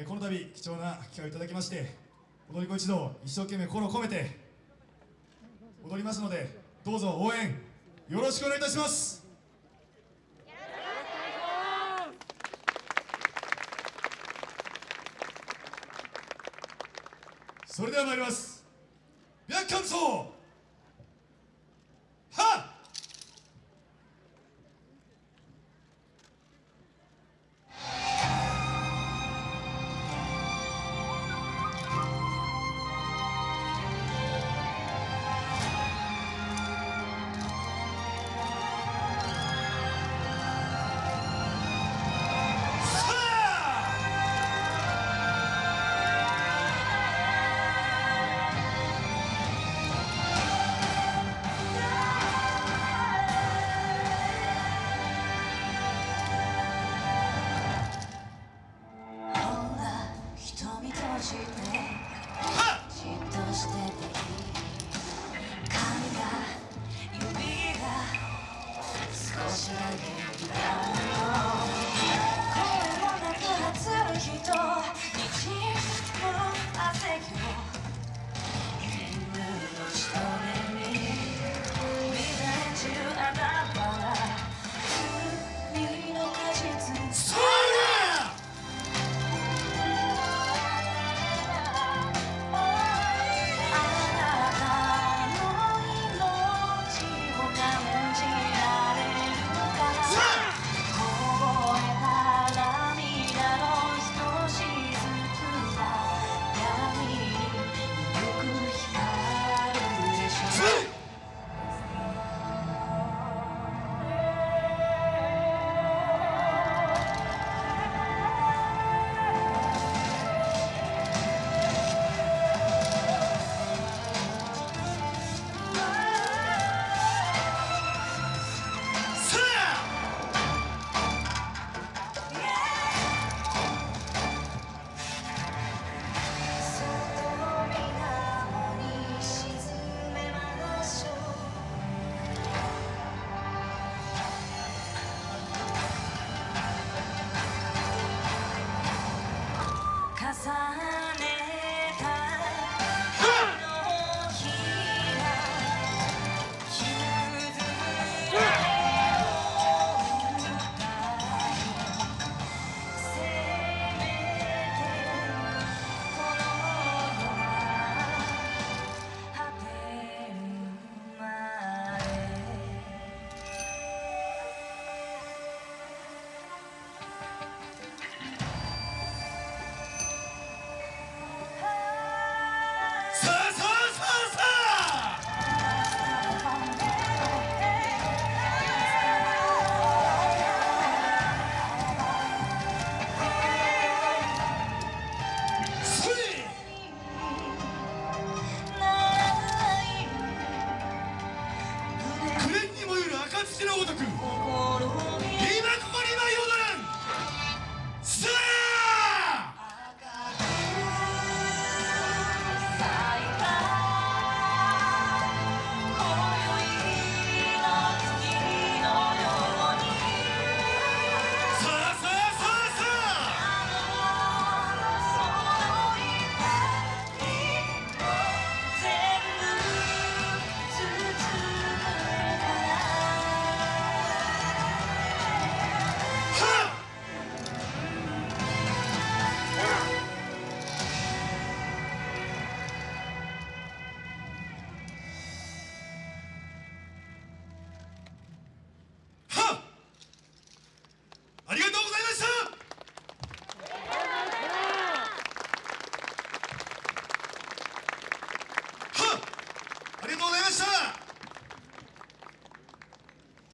えー、この度貴重な機会をいただきまして踊り子一同一生懸命心を込めて踊りますのでどうぞ応援よろしくお願いいたします。それでは参ります。白 Bye.